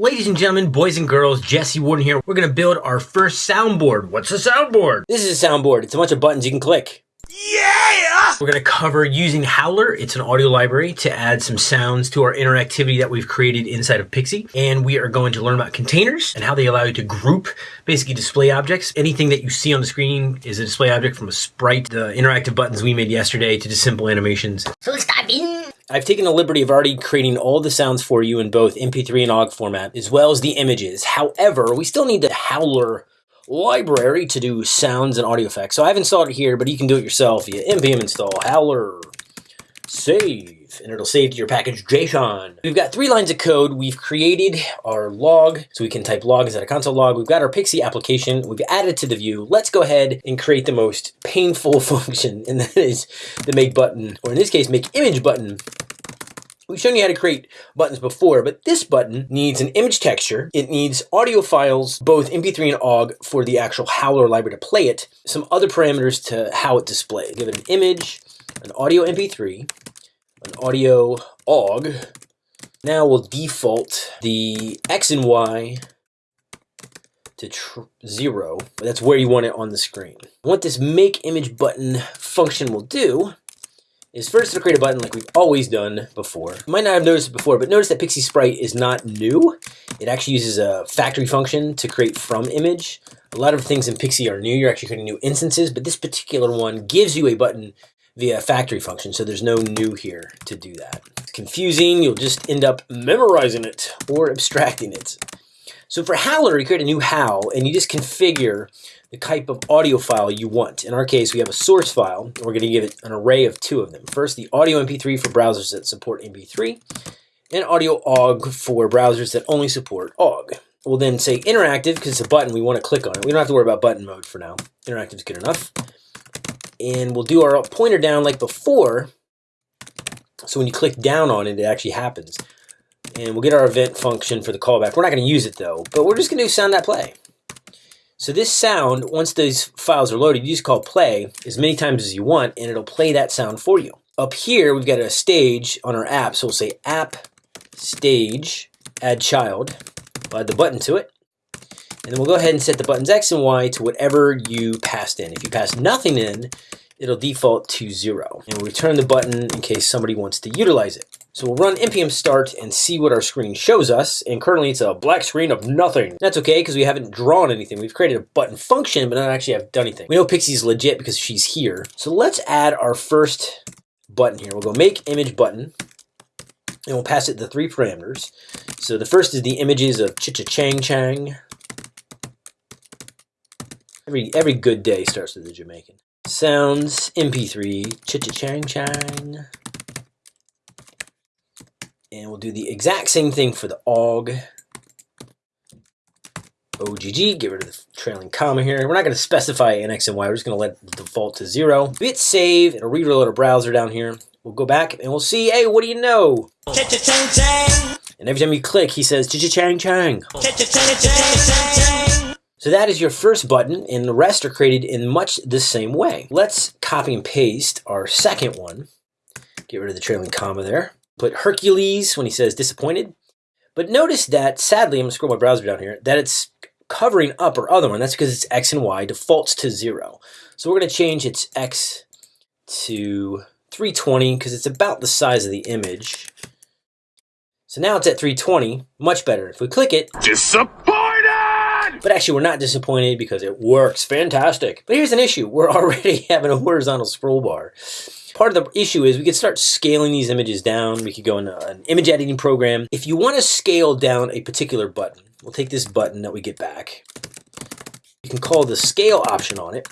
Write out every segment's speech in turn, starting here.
Ladies and gentlemen, boys and girls, Jesse Warden here. We're gonna build our first soundboard. What's a soundboard? This is a soundboard. It's a bunch of buttons you can click. Yeah! We're gonna cover using Howler. It's an audio library to add some sounds to our interactivity that we've created inside of Pixi. And we are going to learn about containers and how they allow you to group basically display objects. Anything that you see on the screen is a display object from a sprite, the interactive buttons we made yesterday to just simple animations. So let's dive in. I've taken the liberty of already creating all the sounds for you in both MP3 and OGG format, as well as the images. However, we still need the Howler library to do sounds and audio effects. So I've installed it here, but you can do it yourself via npm install howler save, and it'll save to your package JSON. We've got three lines of code. We've created our log, so we can type log instead of console log. We've got our Pixi application. We've added to the view. Let's go ahead and create the most painful function, and that is the make button, or in this case, make image button We've shown you how to create buttons before, but this button needs an image texture. It needs audio files, both MP3 and OGG, for the actual Howler library to play it. Some other parameters to how it displays. Give it an image, an audio MP3, an audio OGG. Now we'll default the X and Y to zero. That's where you want it on the screen. What this make image button function will do is first to create a button like we've always done before. You might not have noticed it before, but notice that Pixi Sprite is not new. It actually uses a factory function to create from image. A lot of things in Pixi are new. You're actually creating new instances, but this particular one gives you a button via a factory function, so there's no new here to do that. It's confusing. You'll just end up memorizing it or abstracting it. So for Howler, you create a new Howl, and you just configure the type of audio file you want. In our case, we have a source file. and We're going to give it an array of two of them. First, the audio MP3 for browsers that support MP3, and audio OGG for browsers that only support OGG. We'll then say interactive because it's a button. We want to click on it. We don't have to worry about button mode for now. Interactive is good enough. And we'll do our pointer down like before. So when you click down on it, it actually happens. And we'll get our event function for the callback. We're not going to use it though, but we're just going to do sound that play. So this sound, once these files are loaded, you just call play as many times as you want, and it'll play that sound for you. Up here, we've got a stage on our app, so we'll say app stage add child. We'll add the button to it. And then we'll go ahead and set the buttons X and Y to whatever you passed in. If you pass nothing in, it'll default to zero. And we'll return the button in case somebody wants to utilize it. So we'll run npm start and see what our screen shows us. And currently it's a black screen of nothing. That's okay because we haven't drawn anything. We've created a button function, but not actually have done anything. We know Pixi's legit because she's here. So let's add our first button here. We'll go make image button and we'll pass it the three parameters. So the first is the images of Chi-Cha-Chang Chang. Every, every good day starts with a Jamaican. Sounds, MP3, Chi-Cha-Chang Chang. And we'll do the exact same thing for the OGG. OGG, get rid of the trailing comma here. We're not going to specify an X and Y. We're just going to let it default to zero. Bit save. It'll reload our browser down here. We'll go back and we'll see, hey, what do you know? And every time you click, he says, cha-cha-chang chang. So that is your first button, and the rest are created in much the same way. Let's copy and paste our second one. Get rid of the trailing comma there put Hercules when he says disappointed. But notice that, sadly, I'm going to scroll my browser down here, that it's covering up our other one. That's because it's X and Y defaults to zero. So we're going to change its X to 320 because it's about the size of the image. So now it's at 320, much better. If we click it, disappointed! But actually, we're not disappointed because it works fantastic. But here's an issue. We're already having a horizontal scroll bar part of the issue is we could start scaling these images down. We could go in an image editing program. If you want to scale down a particular button, we'll take this button that we get back. You can call the scale option on it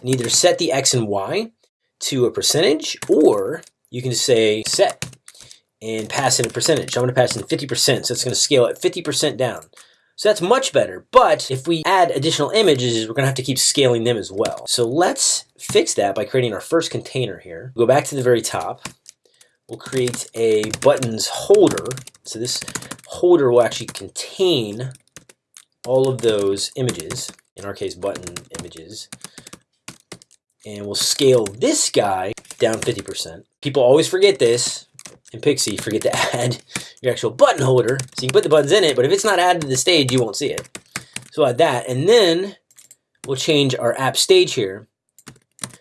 and either set the X and Y to a percentage or you can say set and pass in a percentage. I'm going to pass in 50%, so it's going to scale at 50% down. So that's much better. But if we add additional images, we're to have to keep scaling them as well. So let's fix that by creating our first container here. Go back to the very top. We'll create a buttons holder. So this holder will actually contain all of those images, in our case button images. And we'll scale this guy down 50%. People always forget this. In Pixi, forget to add your actual button holder. So you can put the buttons in it, but if it's not added to the stage, you won't see it. So add that, and then we'll change our app stage here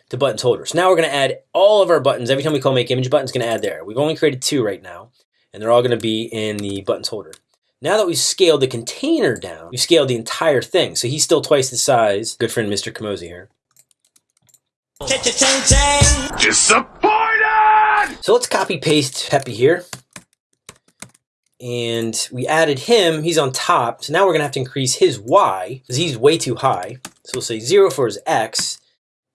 to buttons holder. So now we're going to add all of our buttons. Every time we call make image button, it's going to add there. We've only created two right now, and they're all going to be in the buttons holder. Now that we've scaled the container down, we've scaled the entire thing. So he's still twice the size. Good friend Mr. Kamosi here. So let's copy paste Peppy here. And we added him, he's on top. So now we're gonna have to increase his Y, because he's way too high. So we'll say zero for his X,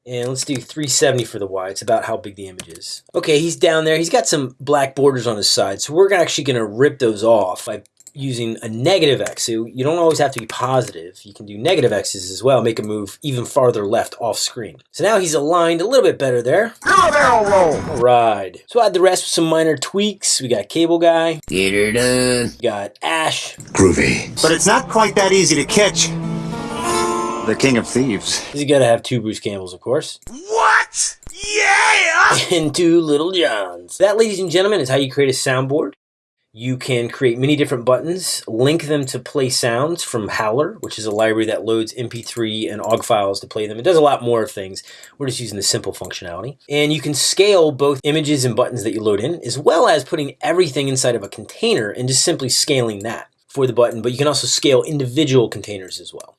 and let's do 370 for the Y. It's about how big the image is. Okay, he's down there. He's got some black borders on his side. So we're actually gonna rip those off by using a negative X. So you don't always have to be positive. You can do negative X's as well, make a move even farther left off screen. So now he's aligned a little bit better there. You're a barrel roll! All right. So add the rest with some minor tweaks. We got Cable Guy. Get her done. We got Ash. Groovy. But it's not quite that easy to catch. The King of Thieves. He's got to have two Bruce Campbells, of course. What? Yeah! And two Little Johns. That, ladies and gentlemen, is how you create a soundboard. You can create many different buttons, link them to play sounds from Howler, which is a library that loads MP3 and OGG files to play them. It does a lot more things. We're just using the simple functionality. And you can scale both images and buttons that you load in, as well as putting everything inside of a container and just simply scaling that for the button. But you can also scale individual containers as well.